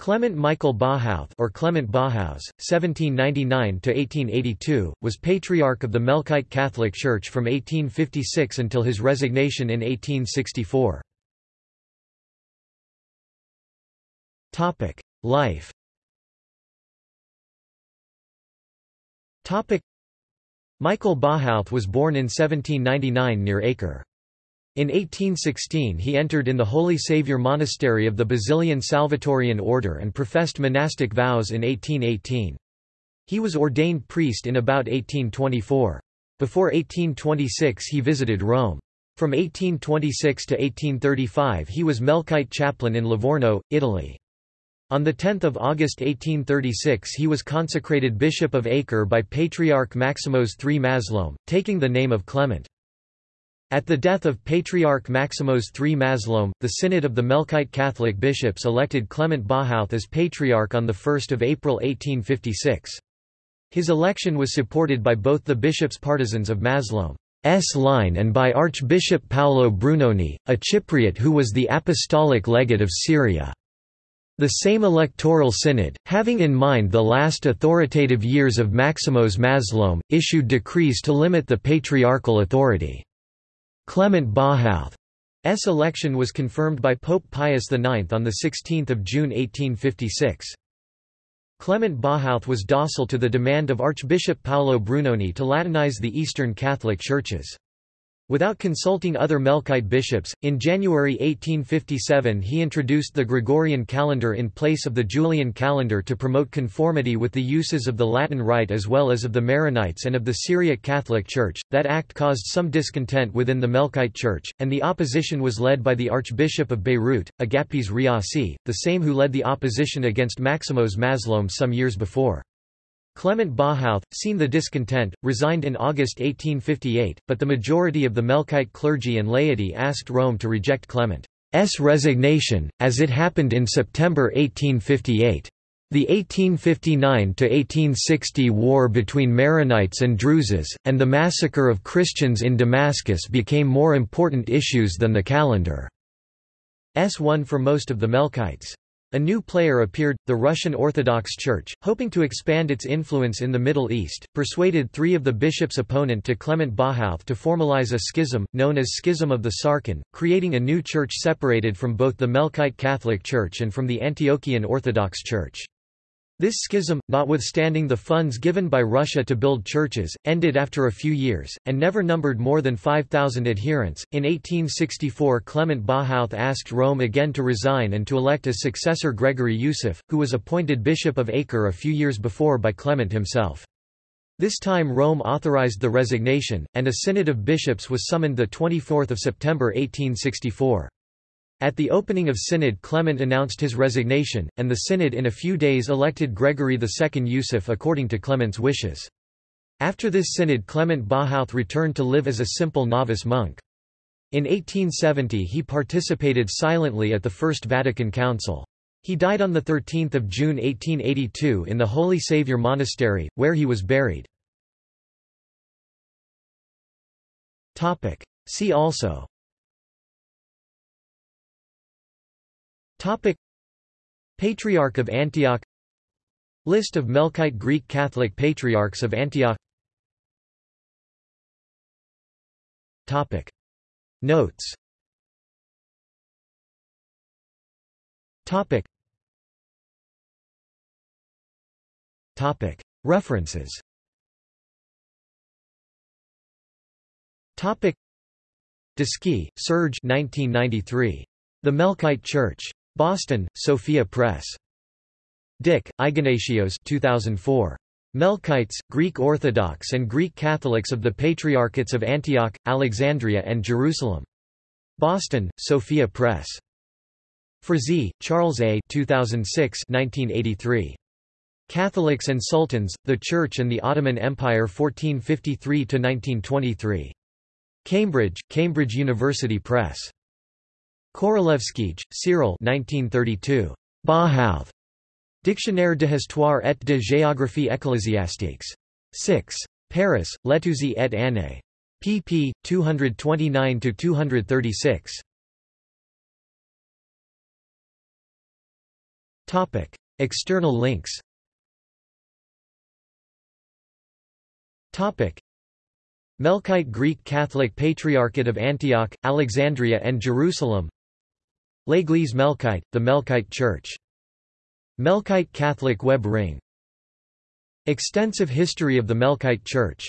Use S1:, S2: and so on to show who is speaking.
S1: Clement Michael Bahouth or Clement Bahous, 1799–1882, was Patriarch of the Melkite Catholic Church from 1856 until his resignation in 1864. Life Michael Bahouth was born in 1799 near Acre. In 1816 he entered in the Holy Saviour Monastery of the Basilian Salvatorian order and professed monastic vows in 1818. He was ordained priest in about 1824. Before 1826 he visited Rome. From 1826 to 1835 he was Melkite chaplain in Livorno, Italy. On 10 August 1836 he was consecrated Bishop of Acre by Patriarch Maximos III Mazloum, taking the name of Clement. At the death of Patriarch Maximos III Mazloum, the Synod of the Melkite Catholic bishops elected Clement Bahouth as Patriarch on 1 April 1856. His election was supported by both the bishops' partisans of Mazloum's line and by Archbishop Paolo Brunoni, a Cypriot who was the apostolic legate of Syria. The same electoral synod, having in mind the last authoritative years of Maximos Mazloum, issued decrees to limit the patriarchal authority. Clement Bahouth's election was confirmed by Pope Pius IX on 16 June 1856. Clement Bahouth was docile to the demand of Archbishop Paolo Brunoni to Latinize the Eastern Catholic churches. Without consulting other Melkite bishops, in January 1857 he introduced the Gregorian calendar in place of the Julian calendar to promote conformity with the uses of the Latin Rite as well as of the Maronites and of the Syriac Catholic Church. That act caused some discontent within the Melkite Church, and the opposition was led by the Archbishop of Beirut, Agapios Riashi, the same who led the opposition against Maximos Mazloum some years before. Clement Bahouth, seen the discontent, resigned in August 1858, but the majority of the Melkite clergy and laity asked Rome to reject Clement's resignation, as it happened in September 1858. The 1859–1860 war between Maronites and Druzes, and the massacre of Christians in Damascus became more important issues than the calendar's one for most of the Melkites. A new player appeared, the Russian Orthodox Church, hoping to expand its influence in the Middle East, persuaded three of the bishops opponent to Clement Bahouth to formalize a schism, known as Schism of the Sarkin, creating a new church separated from both the Melkite Catholic Church and from the Antiochian Orthodox Church. This schism, notwithstanding the funds given by Russia to build churches, ended after a few years, and never numbered more than 5,000 adherents. In 1864, Clement Bahouth asked Rome again to resign and to elect as successor Gregory Yusuf, who was appointed Bishop of Acre a few years before by Clement himself. This time Rome authorized the resignation, and a synod of bishops was summoned 24 September 1864. At the opening of Synod Clement announced his resignation, and the Synod in a few days elected Gregory II Yusuf according to Clement's wishes. After this synod Clement Bahouth returned to live as a simple novice monk. In 1870 he participated silently at the First Vatican Council. He died on 13 June 1882 in the Holy Saviour Monastery, where he was buried. See also Topic. Patriarch of Antioch. List of Melkite Greek Catholic Patriarchs of Antioch. Topic. Notes. Topic. Topic. References. Topic. Descy, Serge 1993. The Melkite Church. Boston, Sophia Press. Dick, Ignatios 2004. Melkites, Greek Orthodox and Greek Catholics of the Patriarchates of Antioch, Alexandria and Jerusalem. Boston, Sophia Press. Frazee, Charles A. 2006 1983. Catholics and Sultans, the Church and the Ottoman Empire 1453–1923. Cambridge, Cambridge University Press. Korolevskij, Cyril 1932. Bahouth. Dictionnaire de histoire et de géographie ecclésiastique. 6. Paris, Letouzey et Ané. pp. 229–236. Topic. External links Topic. Melkite Greek Catholic Patriarchate of Antioch, Alexandria and Jerusalem L'Église Melkite, the Melkite Church. Melkite Catholic Web Ring Extensive history of the Melkite Church